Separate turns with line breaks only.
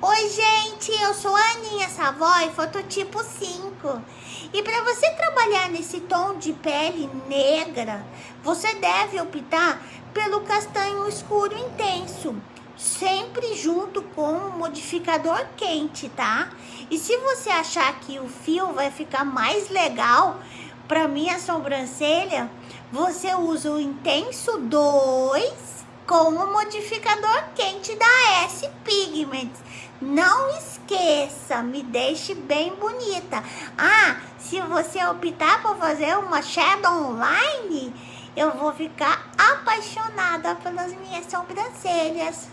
Oi gente, eu sou a Aninha Savoy, fototipo 5 E para você trabalhar nesse tom de pele negra Você deve optar pelo castanho escuro intenso Sempre junto com o modificador quente, tá? E se você achar que o fio vai ficar mais legal para minha sobrancelha Você usa o intenso 2 com o modificador quente da S Pigments. Não esqueça, me deixe bem bonita. Ah, se você optar por fazer uma shadow online, eu vou ficar apaixonada pelas minhas sobrancelhas.